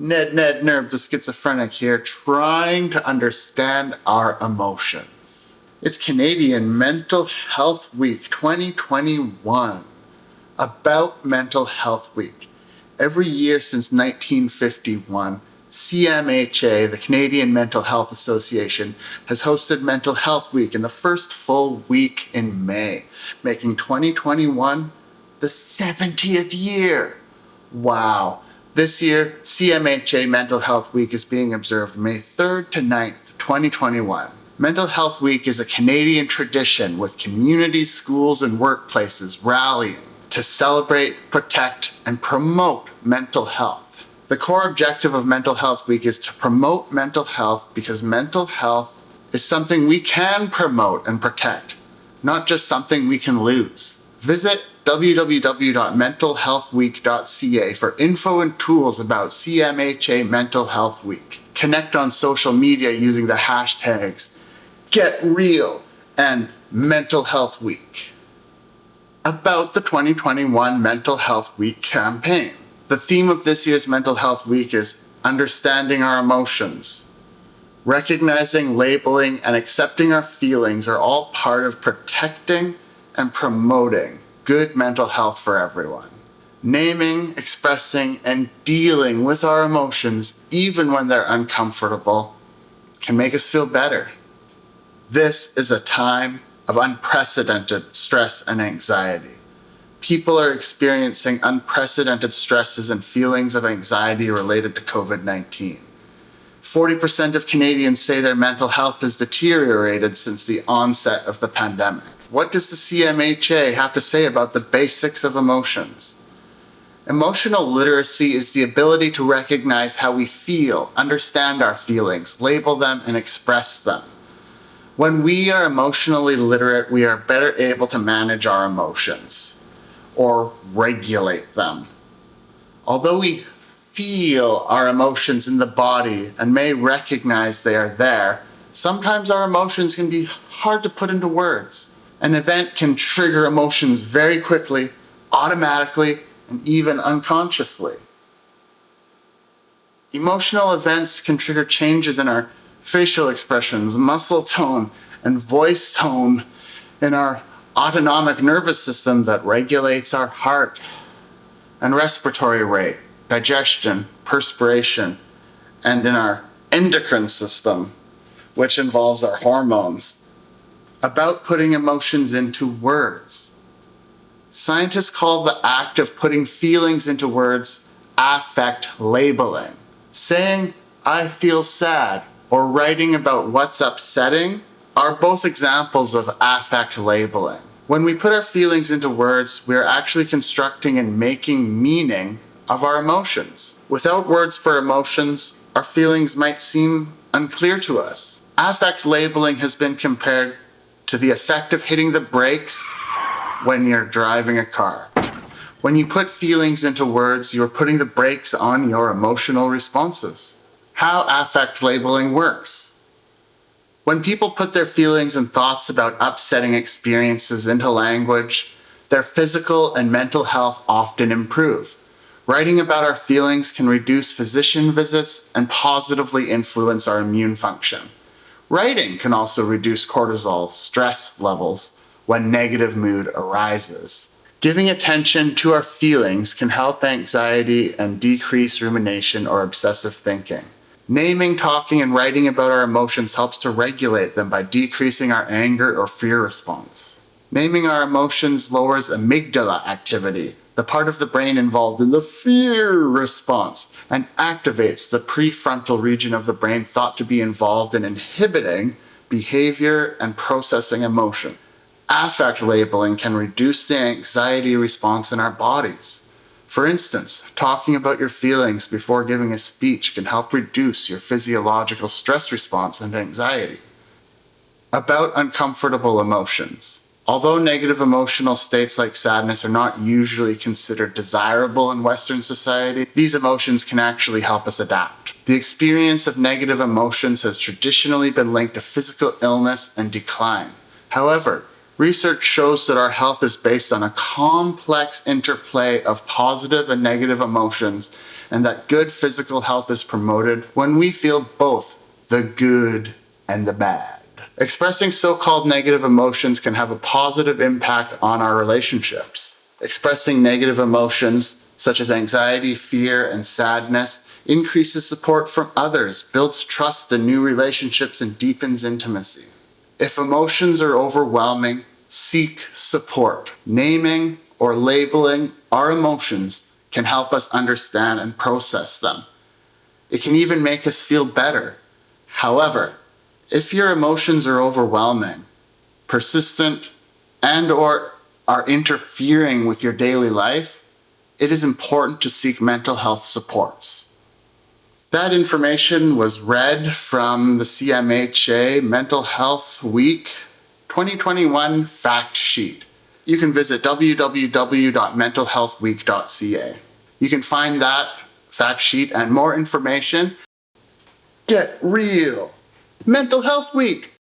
Ned Ned Nerve, the schizophrenic here, trying to understand our emotions. It's Canadian Mental Health Week 2021. About Mental Health Week. Every year since 1951, CMHA, the Canadian Mental Health Association, has hosted Mental Health Week in the first full week in May, making 2021 the 70th year. Wow. This year, CMHA Mental Health Week is being observed May 3rd to 9th, 2021. Mental Health Week is a Canadian tradition with communities, schools, and workplaces rallying to celebrate, protect, and promote mental health. The core objective of Mental Health Week is to promote mental health because mental health is something we can promote and protect, not just something we can lose. Visit www.mentalhealthweek.ca for info and tools about CMHA Mental Health Week. Connect on social media using the hashtags Get Real and Mental Health Week. About the 2021 Mental Health Week campaign. The theme of this year's Mental Health Week is understanding our emotions. Recognizing, labeling, and accepting our feelings are all part of protecting and promoting good mental health for everyone. Naming, expressing, and dealing with our emotions, even when they're uncomfortable, can make us feel better. This is a time of unprecedented stress and anxiety. People are experiencing unprecedented stresses and feelings of anxiety related to COVID 19. 40% of Canadians say their mental health has deteriorated since the onset of the pandemic. What does the CMHA have to say about the basics of emotions? Emotional literacy is the ability to recognize how we feel, understand our feelings, label them, and express them. When we are emotionally literate, we are better able to manage our emotions or regulate them. Although we feel our emotions in the body and may recognize they are there, sometimes our emotions can be hard to put into words. An event can trigger emotions very quickly, automatically, and even unconsciously. Emotional events can trigger changes in our facial expressions, muscle tone, and voice tone in our autonomic nervous system that regulates our heart and respiratory rate, digestion, perspiration, and in our endocrine system, which involves our hormones about putting emotions into words. Scientists call the act of putting feelings into words affect labeling. Saying, I feel sad, or writing about what's upsetting are both examples of affect labeling. When we put our feelings into words, we are actually constructing and making meaning of our emotions. Without words for emotions, our feelings might seem unclear to us. Affect labeling has been compared to the effect of hitting the brakes when you're driving a car. When you put feelings into words, you're putting the brakes on your emotional responses. How affect labeling works. When people put their feelings and thoughts about upsetting experiences into language, their physical and mental health often improve. Writing about our feelings can reduce physician visits and positively influence our immune function. Writing can also reduce cortisol stress levels when negative mood arises. Giving attention to our feelings can help anxiety and decrease rumination or obsessive thinking. Naming, talking, and writing about our emotions helps to regulate them by decreasing our anger or fear response. Naming our emotions lowers amygdala activity, the part of the brain involved in the fear response and activates the prefrontal region of the brain thought to be involved in inhibiting behavior and processing emotion. Affect labeling can reduce the anxiety response in our bodies. For instance, talking about your feelings before giving a speech can help reduce your physiological stress response and anxiety. About uncomfortable emotions. Although negative emotional states like sadness are not usually considered desirable in Western society, these emotions can actually help us adapt. The experience of negative emotions has traditionally been linked to physical illness and decline. However, Research shows that our health is based on a complex interplay of positive and negative emotions, and that good physical health is promoted when we feel both the good and the bad. Expressing so called negative emotions can have a positive impact on our relationships. Expressing negative emotions, such as anxiety, fear, and sadness, increases support from others, builds trust in new relationships, and deepens intimacy. If emotions are overwhelming, seek support. Naming or labeling our emotions can help us understand and process them. It can even make us feel better. However, if your emotions are overwhelming, persistent, and or are interfering with your daily life, it is important to seek mental health supports. That information was read from the CMHA Mental Health Week 2021 fact sheet. You can visit www.mentalhealthweek.ca. You can find that fact sheet and more information. Get real. Mental Health Week.